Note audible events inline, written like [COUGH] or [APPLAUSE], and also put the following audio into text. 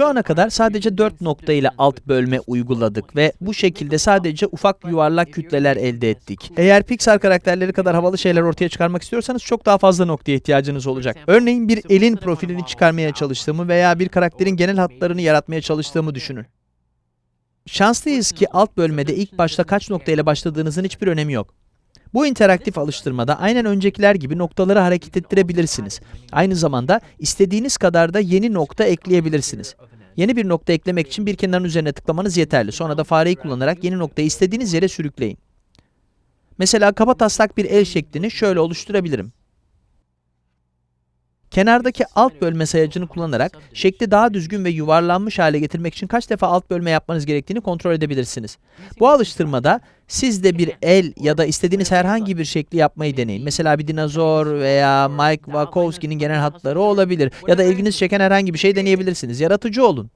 Şu ana kadar sadece 4 nokta ile alt bölme uyguladık ve bu şekilde sadece ufak yuvarlak kütleler elde ettik. Eğer Pixar karakterleri kadar havalı şeyler ortaya çıkarmak istiyorsanız çok daha fazla noktaya ihtiyacınız olacak. Örneğin bir elin profilini çıkarmaya çalıştığımı veya bir karakterin genel hatlarını yaratmaya çalıştığımı düşünün. Şanslıyız ki alt bölmede ilk başta kaç nokta ile başladığınızın hiçbir önemi yok. Bu interaktif alıştırmada aynen öncekiler gibi noktaları hareket ettirebilirsiniz. Aynı zamanda istediğiniz kadar da yeni nokta ekleyebilirsiniz. Yeni bir nokta eklemek için bir kenarın üzerine tıklamanız yeterli. Sonra da fareyi kullanarak yeni noktayı istediğiniz yere sürükleyin. Mesela kaba taslak bir el şeklini şöyle oluşturabilirim. Kenardaki alt bölme sayacını kullanarak şekli daha düzgün ve yuvarlanmış hale getirmek için kaç defa alt bölme yapmanız gerektiğini kontrol edebilirsiniz. Bu alıştırmada siz de bir [LAUGHS] el ya da istediğiniz herhangi bir şekli yapmayı deneyin. Mesela bir dinozor veya Mike Wazowski'nin genel hatları olabilir ya da ilginizi çeken herhangi bir şey deneyebilirsiniz. Yaratıcı olun.